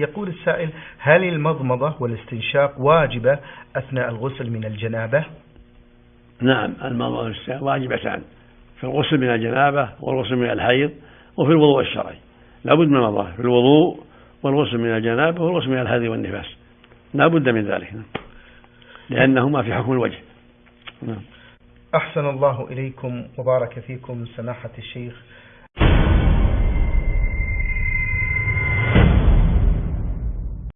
يقول السائل هل المضمضة والاستنشاق واجبة أثناء الغسل من الجنابة؟ نعم المضمضة والاستنشاق واجبتان في الغسل من الجنابة والغسل من الحيض وفي الوضوء الشرعي. لابد من المضمضة في الوضوء والغسل من الجنابة والغسل من الحيض والنفاس. لا بد من ذلك نعم. لأنهما في حكم الوجه. نعم. أحسن الله إليكم وبارك فيكم سماحة الشيخ.